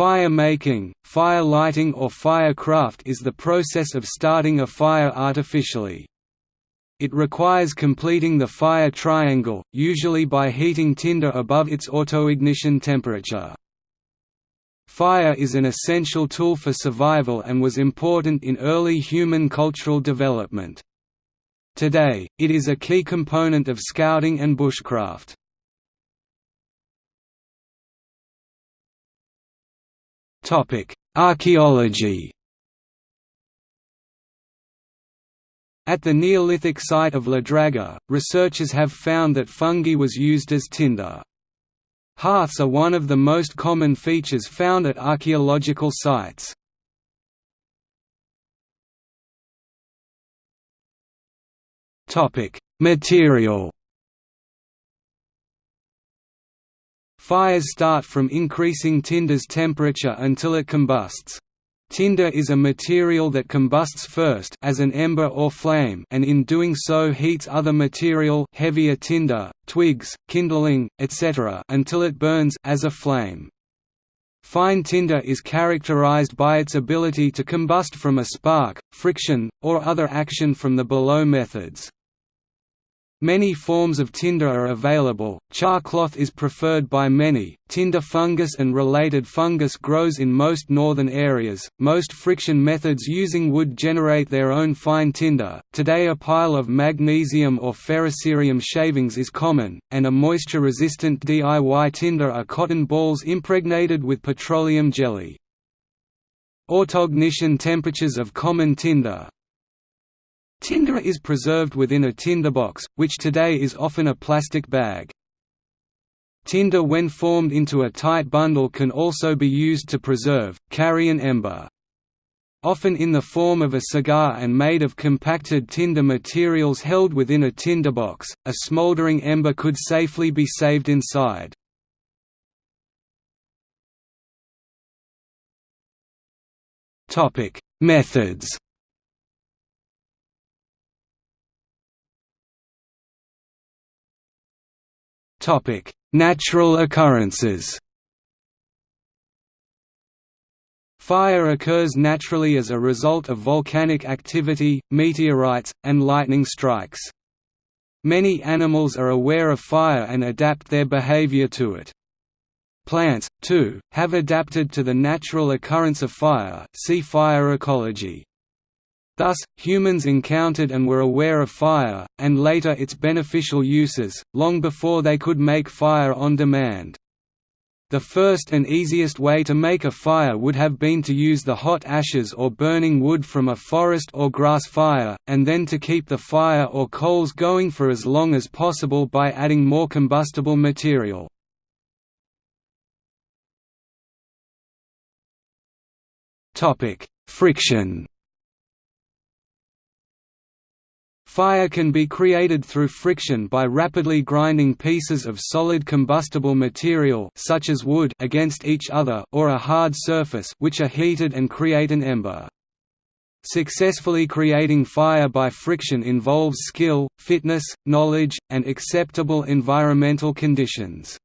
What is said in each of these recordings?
Fire making, fire lighting or firecraft is the process of starting a fire artificially. It requires completing the fire triangle, usually by heating tinder above its autoignition temperature. Fire is an essential tool for survival and was important in early human cultural development. Today, it is a key component of scouting and bushcraft. Archaeology At the Neolithic site of La Draga, researchers have found that fungi was used as tinder. Hearths are one of the most common features found at archaeological sites. Material Fires start from increasing tinder's temperature until it combusts. Tinder is a material that combusts first as an ember or flame and in doing so heats other material heavier tinder, twigs, kindling, etc. until it burns as a flame. Fine tinder is characterized by its ability to combust from a spark, friction, or other action from the below methods. Many forms of tinder are available, char cloth is preferred by many, tinder fungus and related fungus grows in most northern areas, most friction methods using wood generate their own fine tinder, today a pile of magnesium or ferrocerium shavings is common, and a moisture-resistant DIY tinder are cotton balls impregnated with petroleum jelly. Autoignition temperatures of common tinder, Tinder is preserved within a tinderbox, which today is often a plastic bag. Tinder when formed into a tight bundle can also be used to preserve, carry an ember. Often in the form of a cigar and made of compacted tinder materials held within a tinderbox, a smoldering ember could safely be saved inside. Methods Topic: Natural occurrences. Fire occurs naturally as a result of volcanic activity, meteorites, and lightning strikes. Many animals are aware of fire and adapt their behavior to it. Plants, too, have adapted to the natural occurrence of fire see fire ecology. Thus, humans encountered and were aware of fire, and later its beneficial uses, long before they could make fire on demand. The first and easiest way to make a fire would have been to use the hot ashes or burning wood from a forest or grass fire, and then to keep the fire or coals going for as long as possible by adding more combustible material. Friction Fire can be created through friction by rapidly grinding pieces of solid combustible material such as wood against each other or a hard surface which are heated and create an ember. Successfully creating fire by friction involves skill, fitness, knowledge, and acceptable environmental conditions.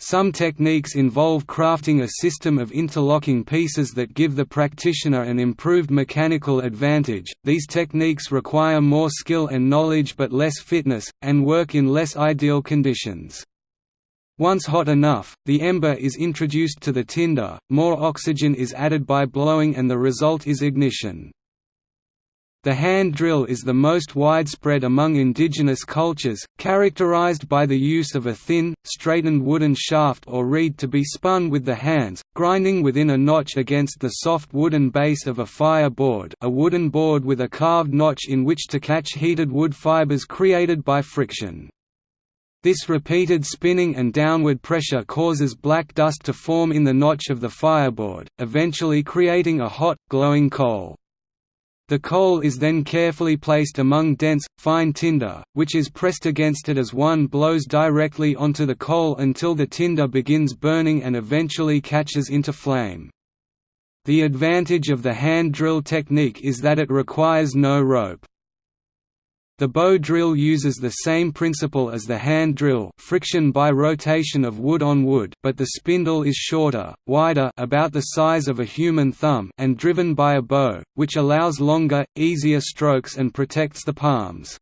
Some techniques involve crafting a system of interlocking pieces that give the practitioner an improved mechanical advantage. These techniques require more skill and knowledge but less fitness, and work in less ideal conditions. Once hot enough, the ember is introduced to the tinder, more oxygen is added by blowing and the result is ignition. The hand drill is the most widespread among indigenous cultures, characterized by the use of a thin, straightened wooden shaft or reed to be spun with the hands, grinding within a notch against the soft wooden base of a fire board a wooden board with a carved notch in which to catch heated wood fibers created by friction. This repeated spinning and downward pressure causes black dust to form in the notch of the fireboard, eventually creating a hot, glowing coal. The coal is then carefully placed among dense, fine tinder, which is pressed against it as one blows directly onto the coal until the tinder begins burning and eventually catches into flame. The advantage of the hand drill technique is that it requires no rope. The bow drill uses the same principle as the hand drill friction by rotation of wood on wood but the spindle is shorter, wider about the size of a human thumb and driven by a bow, which allows longer, easier strokes and protects the palms.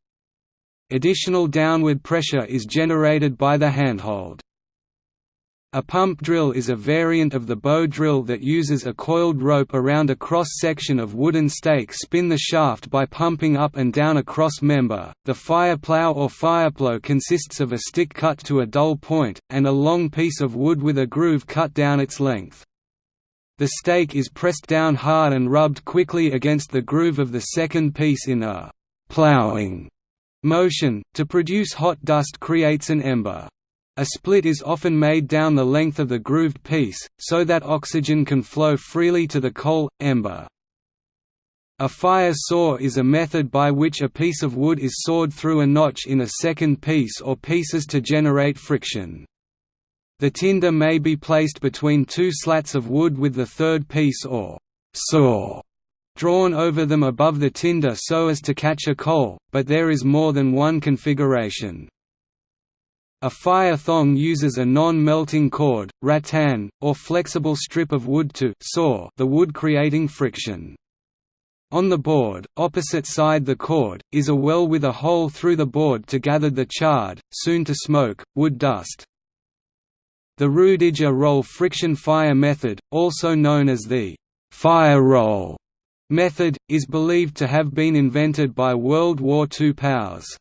Additional downward pressure is generated by the handhold. A pump drill is a variant of the bow drill that uses a coiled rope around a cross-section of wooden stake spin the shaft by pumping up and down a cross member. The fire plow or fireplow consists of a stick cut to a dull point, and a long piece of wood with a groove cut down its length. The stake is pressed down hard and rubbed quickly against the groove of the second piece in a «plowing» motion, to produce hot dust creates an ember. A split is often made down the length of the grooved piece, so that oxygen can flow freely to the coal, ember. A fire saw is a method by which a piece of wood is sawed through a notch in a second piece or pieces to generate friction. The tinder may be placed between two slats of wood with the third piece or saw drawn over them above the tinder so as to catch a coal, but there is more than one configuration. A fire thong uses a non-melting cord, rattan, or flexible strip of wood to saw the wood creating friction. On the board, opposite side the cord, is a well with a hole through the board to gather the charred, soon to smoke, wood dust. The Rudiger roll friction fire method, also known as the fire roll method, is believed to have been invented by World War II POWs.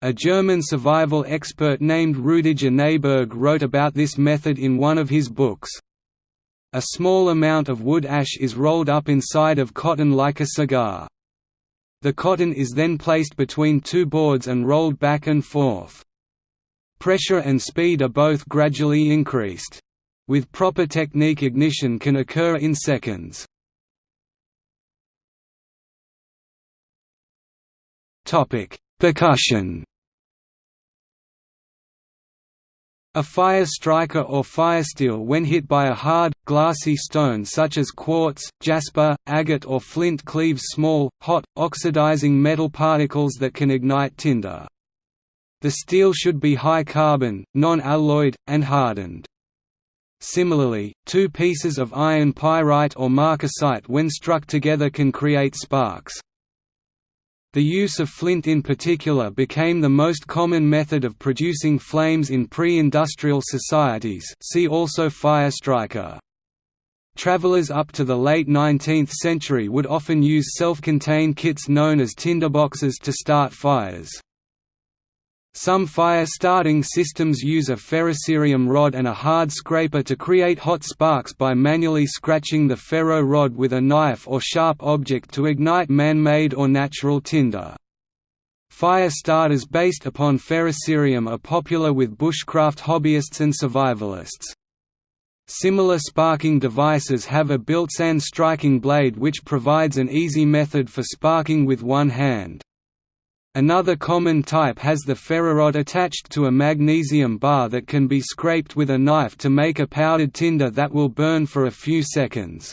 A German survival expert named Rudiger Nehberg wrote about this method in one of his books. A small amount of wood ash is rolled up inside of cotton like a cigar. The cotton is then placed between two boards and rolled back and forth. Pressure and speed are both gradually increased. With proper technique ignition can occur in seconds. Percussion A fire striker or firesteel when hit by a hard, glassy stone such as quartz, jasper, agate or flint cleaves small, hot, oxidizing metal particles that can ignite tinder. The steel should be high carbon, non-alloyed, and hardened. Similarly, two pieces of iron pyrite or marcasite when struck together can create sparks. The use of flint in particular became the most common method of producing flames in pre-industrial societies see also fire striker. Travelers up to the late 19th century would often use self-contained kits known as tinderboxes to start fires. Some fire-starting systems use a ferrocerium rod and a hard scraper to create hot sparks by manually scratching the ferro rod with a knife or sharp object to ignite man-made or natural tinder. Fire starters based upon ferrocerium are popular with bushcraft hobbyists and survivalists. Similar sparking devices have a built-in striking blade which provides an easy method for sparking with one hand. Another common type has the ferrorod attached to a magnesium bar that can be scraped with a knife to make a powdered tinder that will burn for a few seconds.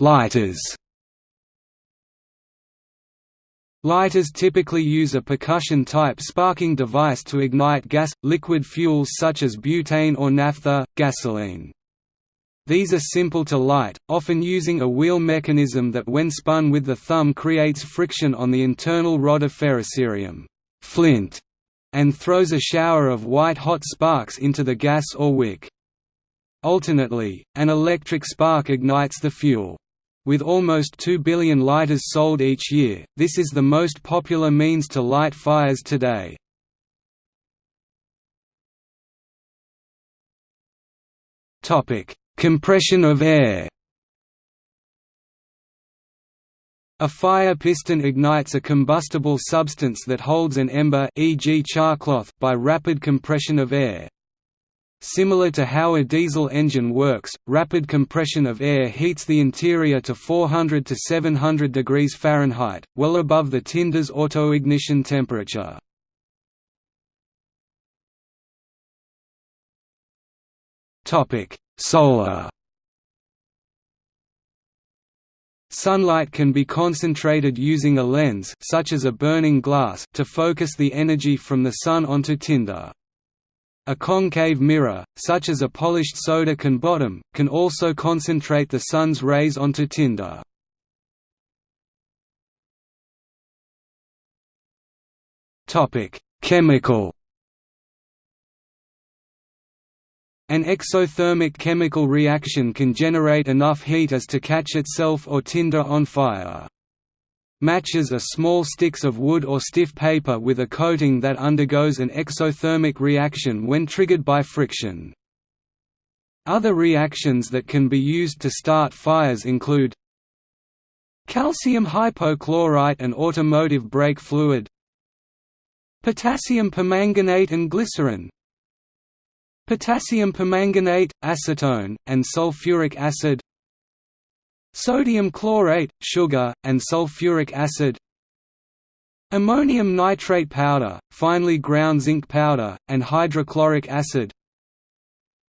Lighters Lighters typically use a percussion-type sparking device to ignite gas, liquid fuels such as butane or naphtha, gasoline. These are simple to light, often using a wheel mechanism that when spun with the thumb creates friction on the internal rod of ferrocerium flint, and throws a shower of white-hot sparks into the gas or wick. Alternately, an electric spark ignites the fuel. With almost 2 billion lighters sold each year, this is the most popular means to light fires today. Topic: Compression of air A fire piston ignites a combustible substance that holds an ember e.g. charcloth by rapid compression of air. Similar to how a diesel engine works, rapid compression of air heats the interior to 400 to 700 degrees Fahrenheit, well above the tinder's autoignition temperature. Topic: Solar Sunlight can be concentrated using a lens such as a burning glass to focus the energy from the sun onto tinder. A concave mirror, such as a polished soda can bottom, can also concentrate the sun's rays onto tinder. Chemical An exothermic chemical reaction can generate enough heat as to catch itself or tinder on fire. Matches are small sticks of wood or stiff paper with a coating that undergoes an exothermic reaction when triggered by friction. Other reactions that can be used to start fires include calcium hypochlorite and automotive brake fluid potassium permanganate and glycerin potassium permanganate, acetone, and sulfuric acid sodium chlorate, sugar, and sulfuric acid ammonium nitrate powder, finely ground zinc powder, and hydrochloric acid.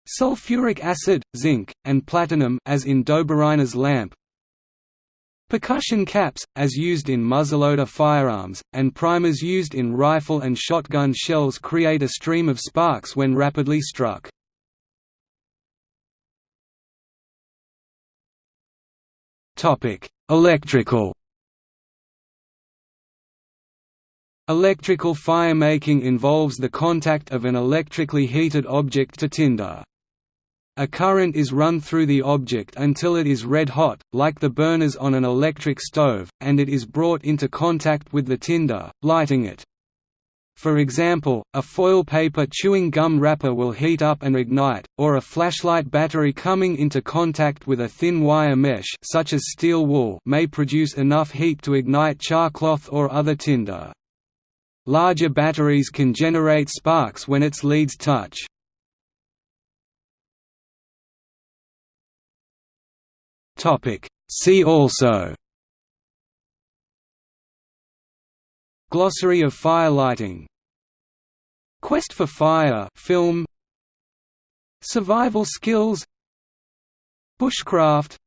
Sulfuric acid, zinc, and platinum as in Dobereiner's lamp Percussion caps, as used in muzzleloader firearms, and primers used in rifle and shotgun shells create a stream of sparks when rapidly struck. Electrical Electrical firemaking involves the contact of an electrically heated object to tinder. A current is run through the object until it is red hot, like the burners on an electric stove, and it is brought into contact with the tinder, lighting it. For example, a foil paper chewing gum wrapper will heat up and ignite, or a flashlight battery coming into contact with a thin wire mesh such as steel wool may produce enough heat to ignite char cloth or other tinder. Larger batteries can generate sparks when its leads touch. See also Glossary of fire lighting Quest for Fire film Survival skills Bushcraft